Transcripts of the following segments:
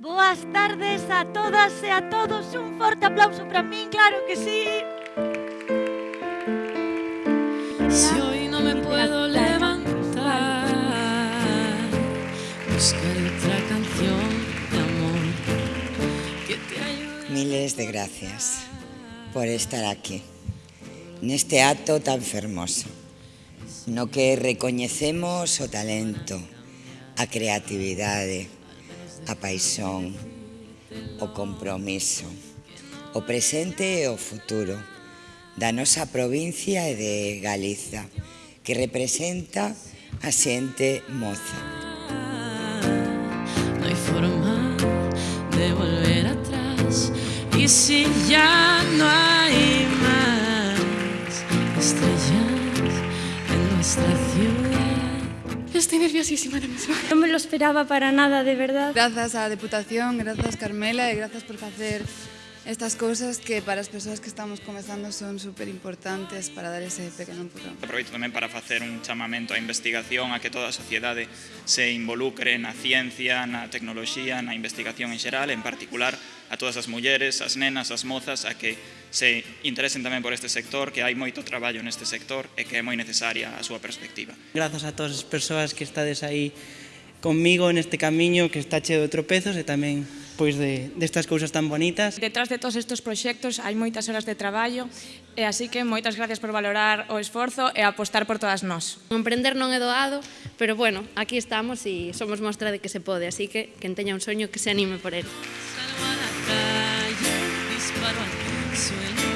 Boas tardes a todas e a todos. Un forte aplauso para min, claro que sí. Si hoy no me puedo levantar, buscaré otra canción de amor que te ayude. Miles de gracias por estar aquí, neste acto tan fermoso, no que recoñecemos o talento, a creatividade, a paixón, o compromiso, o presente e o futuro da nosa provincia e de Galiza, que representa a xente moza. No hai forma de volver atrás E si ya no hai más Estrellas en nuestra ciudad Estoy nerviosísima ahora mismo. No me lo esperaba para nada, de verdad. Grazas á Deputación, grazas Carmela e grazas por facer estas cousas que para as persoas que estamos comezando son super importantes para dar ese pequeno empurrón. Aproveito tamén para facer un chamamento á investigación, a que toda a sociedade se involucre na ciencia, na tecnoloxía, na investigación en xeral, en particular a todas as mulleres, as nenas, as mozas, a que se interesen tamén por este sector, que hai moito traballo neste sector e que é moi necesaria a súa perspectiva. Grazas a todas as persoas que estades aí conmigo neste camiño que está cheo de tropezos e tamén pois de, destas cousas tan bonitas. Detrás de todos estes proxectos hai moitas horas de traballo e así que moitas gracias por valorar o esforzo e apostar por todas nós. Emprender non é doado, pero bueno, aquí estamos e somos mostra de que se pode, así que quen teña un soño que se anime por ele. Disparo al suelo.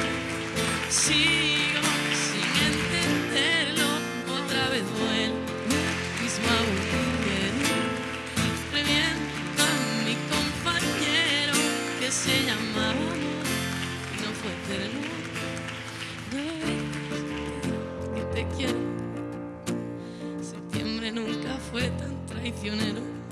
Sigo sin entenderlo, otra vez vuelvo al mismo agujero. Reviento a mi compañero que se llamaba amor y no fue eterno. No que te quiero. Septiembre nunca fue tan traicionero.